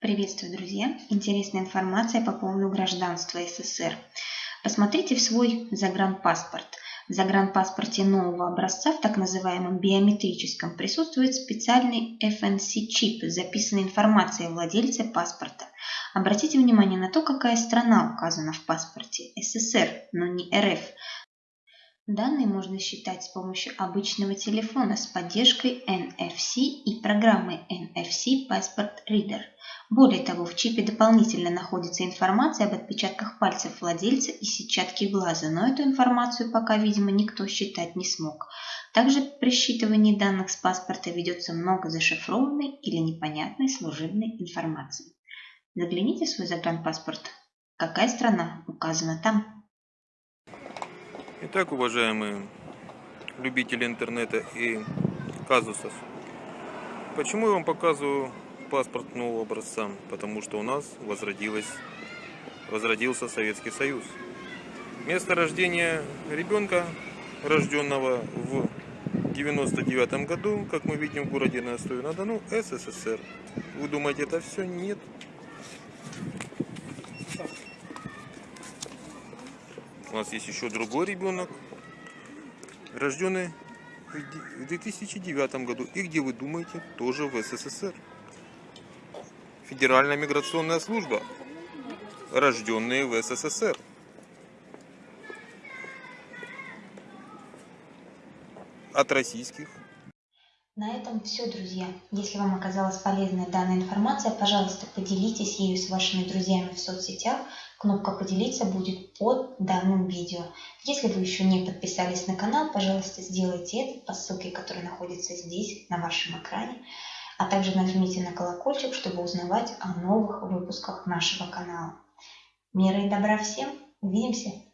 Приветствую, друзья! Интересная информация по поводу гражданства СССР. Посмотрите в свой загранпаспорт. В загранпаспорте нового образца, в так называемом биометрическом, присутствует специальный FNC-чип информацией о владельце паспорта. Обратите внимание на то, какая страна указана в паспорте – СССР, но не РФ. Данные можно считать с помощью обычного телефона с поддержкой NFC и программы NFC Passport Reader. Более того, в чипе дополнительно находится информация об отпечатках пальцев владельца и сетчатке глаза, но эту информацию пока, видимо, никто считать не смог. Также при считывании данных с паспорта ведется много зашифрованной или непонятной служебной информации. Загляните в свой загранпаспорт. Какая страна указана там? Итак, уважаемые любители интернета и казусов, почему я вам показываю паспорт нового образца? Потому что у нас возродилась, возродился Советский Союз. Место рождения ребенка, рожденного в 99 году, как мы видим в городе Ростове-на-Дону, СССР. Вы думаете, это все? Нет. У нас есть еще другой ребенок, рожденный в 2009 году. И где вы думаете, тоже в СССР. Федеральная миграционная служба, рожденные в СССР. От российских на этом все, друзья. Если вам оказалась полезная данная информация, пожалуйста, поделитесь ею с вашими друзьями в соцсетях. Кнопка «Поделиться» будет под данным видео. Если вы еще не подписались на канал, пожалуйста, сделайте это по ссылке, которая находится здесь, на вашем экране. А также нажмите на колокольчик, чтобы узнавать о новых выпусках нашего канала. Мира и добра всем! Увидимся!